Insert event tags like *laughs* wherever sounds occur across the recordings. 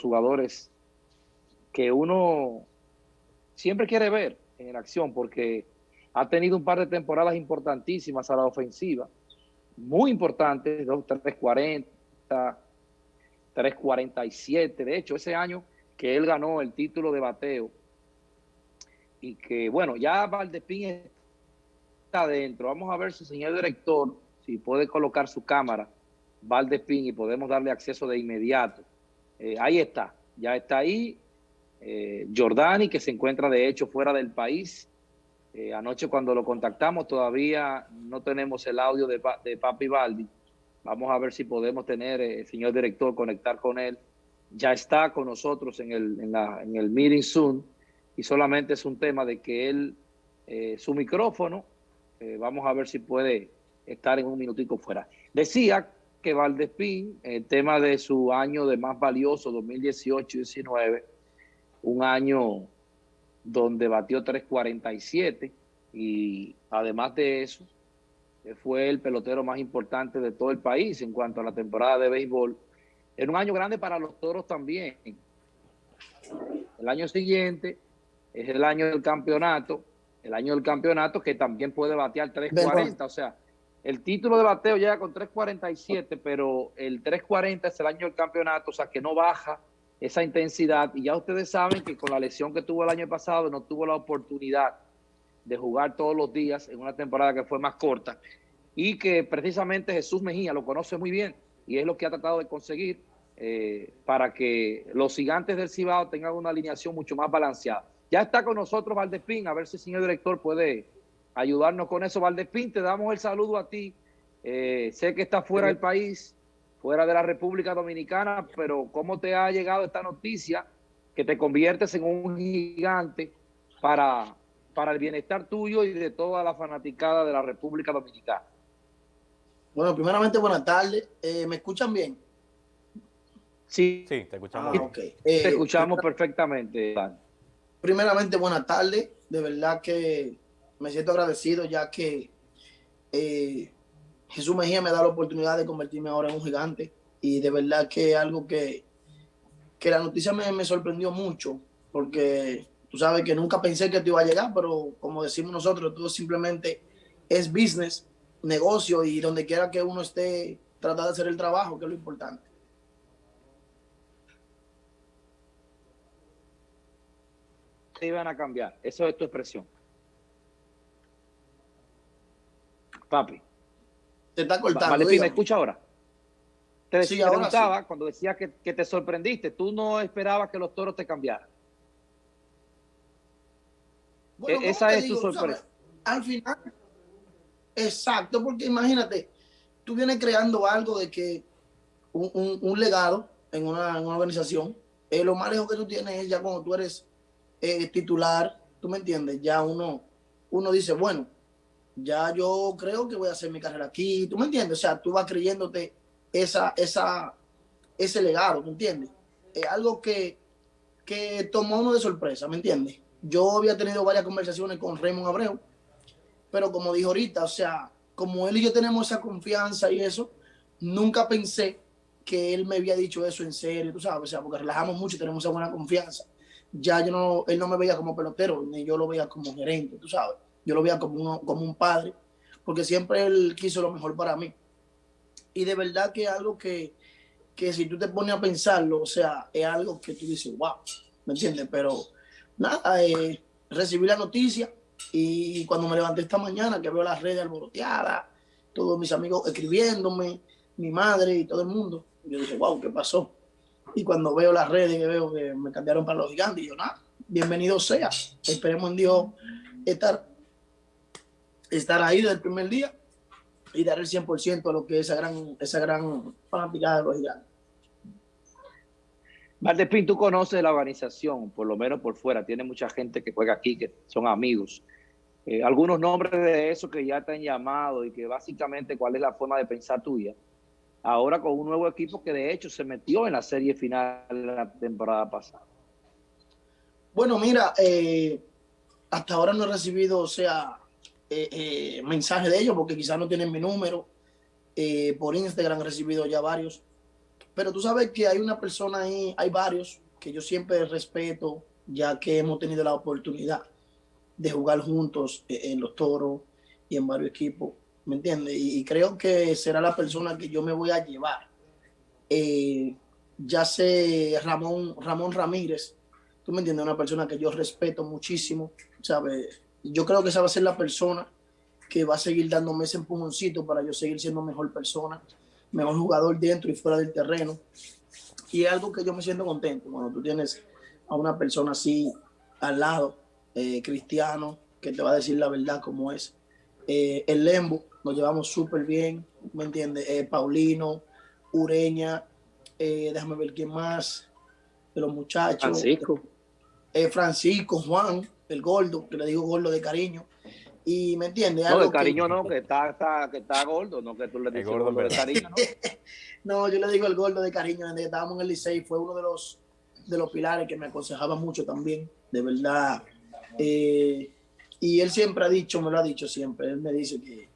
jugadores que uno siempre quiere ver en acción porque ha tenido un par de temporadas importantísimas a la ofensiva, muy importantes, 340, 347, de hecho ese año que él ganó el título de bateo y que bueno, ya Valdespín está adentro, vamos a ver el señor director, si puede colocar su cámara, Valdespín y podemos darle acceso de inmediato. Eh, ahí está, ya está ahí, eh, Jordani, que se encuentra de hecho fuera del país. Eh, anoche cuando lo contactamos todavía no tenemos el audio de, de Papi Baldi. Vamos a ver si podemos tener, eh, señor director, conectar con él. Ya está con nosotros en el, en, la, en el meeting Zoom y solamente es un tema de que él, su micrófono, vamos a ver si puede estar en un minutico fuera. Decía que Valdespín, el tema de su año de más valioso, 2018-19, un año donde batió 3.47 y además de eso, fue el pelotero más importante de todo el país en cuanto a la temporada de béisbol. Era un año grande para los toros también. El año siguiente es el año del campeonato, el año del campeonato que también puede batear 3.40, o sea, el título de bateo llega con 3.47, pero el 3.40 es el año del campeonato, o sea que no baja esa intensidad. Y ya ustedes saben que con la lesión que tuvo el año pasado no tuvo la oportunidad de jugar todos los días en una temporada que fue más corta y que precisamente Jesús Mejía lo conoce muy bien y es lo que ha tratado de conseguir eh, para que los gigantes del Cibao tengan una alineación mucho más balanceada. Ya está con nosotros Valdespín, a ver si el señor director puede ayudarnos con eso. Valdespín, te damos el saludo a ti. Eh, sé que está fuera del país, fuera de la República Dominicana, pero ¿cómo te ha llegado esta noticia que te conviertes en un gigante para, para el bienestar tuyo y de toda la fanaticada de la República Dominicana? Bueno, primeramente buenas tardes. Eh, ¿Me escuchan bien? Sí, sí, te escuchamos. Ah, te eh, escuchamos perfectamente. Primeramente buenas tardes. De verdad que me siento agradecido ya que eh, Jesús Mejía me da la oportunidad de convertirme ahora en un gigante y de verdad que es algo que, que la noticia me, sorprendió mucho porque tú sabes que nunca pensé que te iba a llegar, pero como decimos nosotros, todo simplemente es business, negocio y donde quiera que uno esté, trata de hacer el trabajo, que es lo importante. Se iban a cambiar, eso es tu expresión. Papi. Te está cortando. Vale, ¿me escucha ahora? Te preguntaba cuando decía que, te sorprendiste. Tú no esperabas que los toros te cambiaran. E-, esa es tu sorpresa. Al final, exacto, porque imagínate, tú vienes creando algo de que un, legado en una, organización, eh, lo más lejos que tú tienes es ya cuando tú eres eh, titular, tú me entiendes, ya uno, uno dice, bueno, ya yo creo que voy a hacer mi carrera aquí, ¿tú me entiendes? O sea, tú vas creyéndote esa, esa, ese legado, ¿me entiendes? Es algo que, que tomó uno de sorpresa, ¿me entiendes? Yo había tenido varias conversaciones con Raymond Abreu, pero como dijo ahorita, o sea, como él y yo tenemos esa confianza y eso, nunca pensé que él me había dicho eso en serio, tú sabes, o sea, porque relajamos mucho y tenemos esa buena confianza. Ya yo no, él no me veía como pelotero, ni yo lo veía como gerente, tú sabes yo lo veía como, como un padre, porque siempre él quiso lo mejor para mí. Y de verdad que es algo que, que si tú te pones a pensarlo, o sea, es algo que tú dices, wow, ¿me entiendes? Pero nada, eh, recibí la noticia y cuando me levanté esta mañana, que veo las redes alboroteadas, todos mis amigos escribiéndome, mi madre y todo el mundo, yo dije, wow, ¿qué pasó? Y cuando veo las redes, que veo que me cambiaron para los gigantes, yo, nada, bienvenido sea. Esperemos en Dios estar estar ahí desde el primer día y dar el 100% a lo que es esa gran, esa gran fanaticada de los gigantes. Valdespín, tú conoces la organización, por lo menos por fuera. Tiene mucha gente que juega aquí, que son amigos. Eh, algunos nombres de eso que ya te han llamado y que básicamente cuál es la forma de pensar tuya. Ahora con un nuevo equipo que de hecho se metió en la serie final de la temporada pasada. Bueno, mira, eh, hasta ahora no he recibido, o sea, eh, mensajes de ellos porque quizás no tienen mi número. Eh, por Instagram he recibido ya varios. pero tú sabes que hay una persona ahí, hay varios que yo siempre respeto, ya que hemos tenido la oportunidad de jugar juntos eh, en los toros y en varios equipos, ¿me entiendes? Y, creo que será la persona que yo me voy a llevar. Eh, ya sé Ramón, Ramón Ramírez, tú me entiendes, una persona que yo respeto muchísimo, ¿sabes? Yo creo que esa va a ser la persona que va a seguir dándome ese empujoncito para yo seguir siendo mejor persona, mejor jugador dentro y fuera del terreno. Y es algo que yo me siento contento cuando tú tienes a una persona así al lado, eh, cristiano, que te va a decir la verdad como es. Eh, el Lembo, nos llevamos súper bien, ¿me entiendes? Eh, Paulino, Ureña, déjame ver quién más, de los muchachos. Francisco. Francisco, Juan, el gordo, que le digo gordo de cariño. Y me entiendes. No, de cariño no, que está, está, que está gordo, no que tú le dices gordo, de cariño. ¿no? *laughs* no, yo le digo el gordo de cariño, desde que estábamos en el Licey, fue uno de los, de los pilares que me aconsejaba mucho también, de verdad. Eh, y él siempre ha dicho, me lo ha dicho siempre, él me dice que,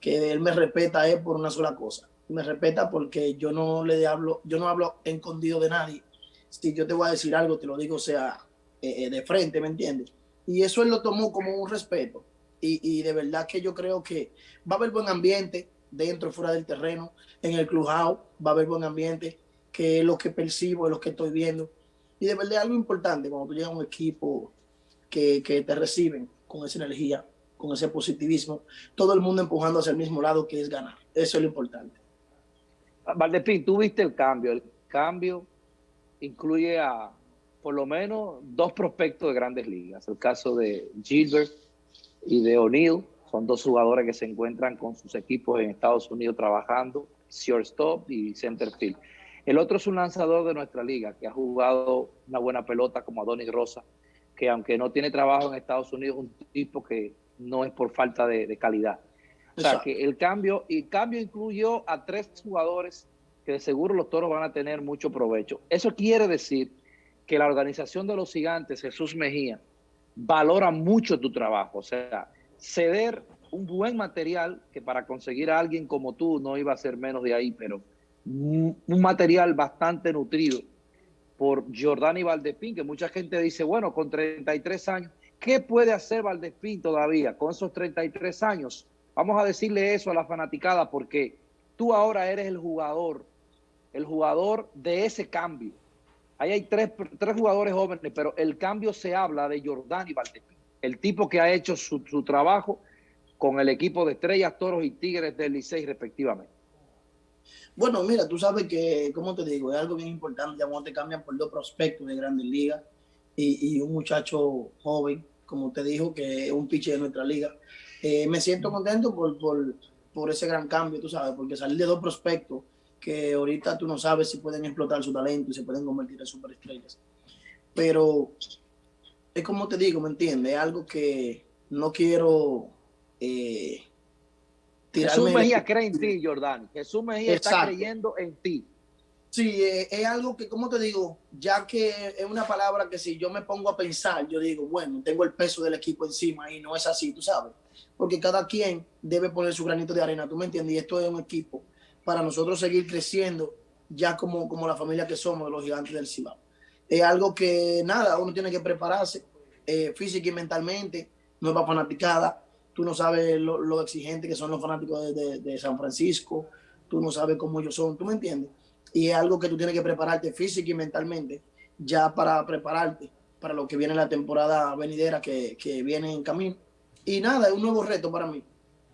que él me respeta es por una sola cosa. Me respeta porque yo no le hablo, yo no hablo escondido de nadie. Si yo te voy a decir algo, te lo digo, o sea, eh, eh, de frente, ¿me entiendes? Y eso él lo tomó como un respeto. Y, de verdad que yo creo que va a haber buen ambiente dentro y fuera del terreno. En el clubhouse va a haber buen ambiente, que es lo que percibo, es lo que estoy viendo. Y de verdad algo importante cuando tú llegas a un equipo que, que te reciben con esa energía, con ese positivismo, todo el mundo empujando hacia el mismo lado que es ganar. Eso es lo importante. Valdespín, tú viste el cambio. El cambio incluye a por lo menos dos prospectos de grandes ligas. El caso de Gilbert y de O'Neill. Son dos jugadores que se encuentran con sus equipos en Estados Unidos trabajando, shortstop y centerfield. El otro es un lanzador de nuestra liga que ha jugado una buena pelota como Adonis Rosa, que aunque no tiene trabajo en Estados Unidos, un tipo que no es por falta de, calidad. O sea, que el cambio, y el cambio incluyó a tres jugadores que de seguro los toros van a tener mucho provecho. Eso quiere decir que la organización de los gigantes, Jesús Mejía, valora mucho tu trabajo. O sea, ceder un buen material que para conseguir a alguien como tú no iba a ser menos de ahí, pero un material bastante nutrido por Jordani Valdespín, que mucha gente dice, bueno, con 33 años, ¿qué puede hacer Valdespín todavía con esos 33 años? Vamos a decirle eso a la fanaticada porque tú ahora eres el jugador, el jugador de ese cambio. Ahí hay tres, jugadores jóvenes, pero el cambio se habla de Jordani Valdespín, el tipo que ha hecho su, trabajo con el equipo de Estrellas, Toros y Tigres del Licey respectivamente. Bueno, mira, tú sabes que, como te digo, es algo bien importante, ya cuando te cambian por dos prospectos de grandes ligas y, un muchacho joven, como te dijo, que es un pitcher de nuestra liga. Eh, me siento contento por, por, por, ese gran cambio, tú sabes, porque salir de dos prospectos que ahorita tú no sabes si pueden explotar su talento y se pueden convertir en superestrellas. Pero es como te digo, ¿me entiendes? Es algo que no quiero eh, Jesús Mejía cree en ti, Jordán. Jesús Mejía está creyendo en ti. Sí, eh, es algo que, como te digo, ya que es una palabra que si yo me pongo a pensar, yo digo, bueno, tengo el peso del equipo encima y no es así, tú sabes. Porque cada quien debe poner su granito de arena, ¿tú me entiendes? Y esto es un equipo para nosotros seguir creciendo ya como, como la familia que somos de los gigantes del Cibao. Es algo que nada, uno tiene que prepararse eh, física y mentalmente, para fanaticada, tú no sabes lo, exigentes que son los fanáticos de, San Francisco, tú no sabes cómo ellos son, tú me entiendes. Y es algo que tú tienes que prepararte física y mentalmente ya para prepararte para lo que viene la temporada venidera que, que viene en camino. Y nada, es un nuevo reto para mí.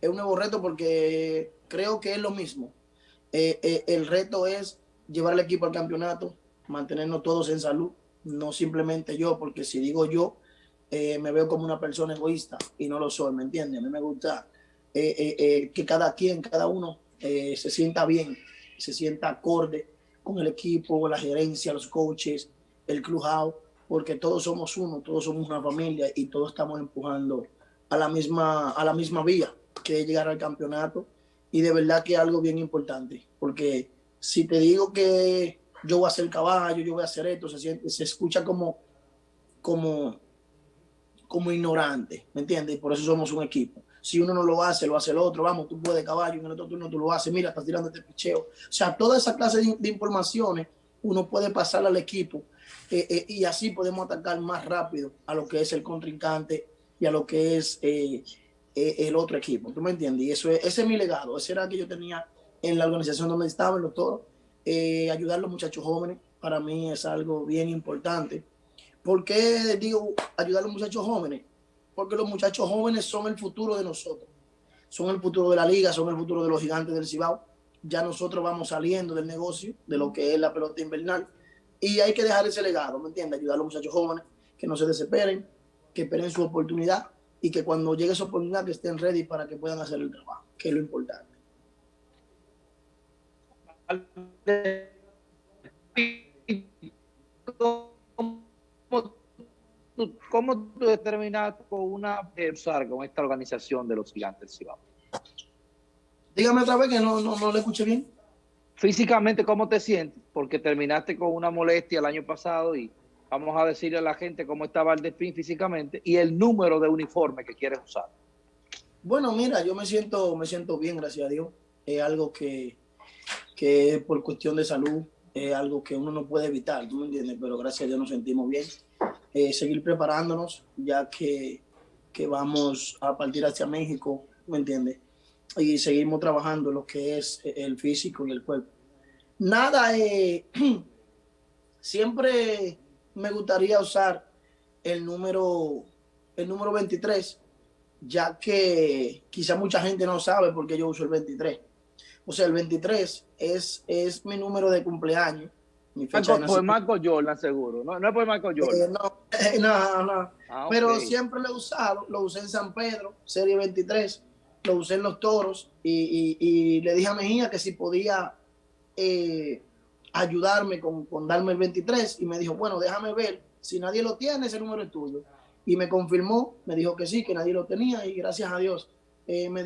Es un nuevo reto porque creo que es lo mismo eh, eh, el reto es llevar el equipo al campeonato, mantenernos todos en salud, no simplemente yo, porque si digo yo, eh, me veo como una persona egoísta y no lo soy, ¿me entiendes? A mí me gusta que cada quien, cada uno se sienta bien, se sienta acorde con el equipo, la gerencia, los coaches, el clubhouse, porque todos somos uno, todos somos una familia y todos estamos empujando a la misma, a la misma vía, que es llegar al campeonato y de verdad que es algo bien importante, porque si te digo que yo voy a hacer caballo, yo voy a hacer esto, se, siente, se escucha como, como, como ignorante, ¿me entiendes? Por eso somos un equipo. Si uno no lo hace, lo hace el otro. Vamos, tú puedes caballo, en el otro turno tú lo haces. Mira, estás tirando este picheo. O sea, toda esa clase de, informaciones uno puede pasar al equipo eh, eh, y así podemos atacar más rápido a lo que es el contrincante y a lo que es eh, el otro equipo. ¿Tú me entiendes? Y eso es, ese es mi legado. Ese era que yo tenía en la organización donde estaba, en los toros. ayudar a los muchachos jóvenes, para mí es algo bien importante. ¿Por qué digo ayudar a los muchachos jóvenes? Porque los muchachos jóvenes son el futuro de nosotros. Son el futuro de la liga, son el futuro de los gigantes del Cibao. Ya nosotros vamos saliendo del negocio, de lo que es la pelota invernal. Y hay que dejar ese legado, ¿me entiendes? Ayudar a los muchachos jóvenes que no se desesperen, que esperen su oportunidad y que cuando llegue esa oportunidad que estén ready para que puedan hacer el trabajo, que es lo importante. ¿Cómo tú determinas con una usar con esta organización de los gigantes Cibao? Dígame otra vez que no, no, no le escuché bien. Físicamente, ¿cómo te sientes? Porque terminaste con una molestia el año pasado y vamos a decirle a la gente cómo estaba el despín físicamente y el número de uniforme que quieres usar. Bueno, mira, yo me siento, me siento bien, gracias a Dios. Es algo que, que por cuestión de salud es algo que uno no puede evitar, ¿tú me entiendes? Pero gracias a Dios nos sentimos bien. Eh, seguir preparándonos, ya que, que, vamos a partir hacia México, ¿me entiendes? Y seguimos trabajando lo que es el físico y el cuerpo. Nada, eh, *clears throat* siempre me gustaría usar el número, el número 23, ya que quizá mucha gente no sabe por qué yo uso el 23. O sea, el 23 es, es mi número de cumpleaños. Mi fecha por Marco Jordan, seguro. No, no es por Marco Jordan. Eh, no, eh, *laughs* no, no. Ah, Pero siempre lo he usado. Lo usé en San Pedro, serie 23. Lo usé en los toros. Y, y, le dije a Mejía que si podía eh, ayudarme con, con, darme el 23. Y me dijo, bueno, déjame ver. Si nadie lo tiene, ese número es tuyo. Y me confirmó, me dijo que sí, que nadie lo tenía. Y gracias a Dios me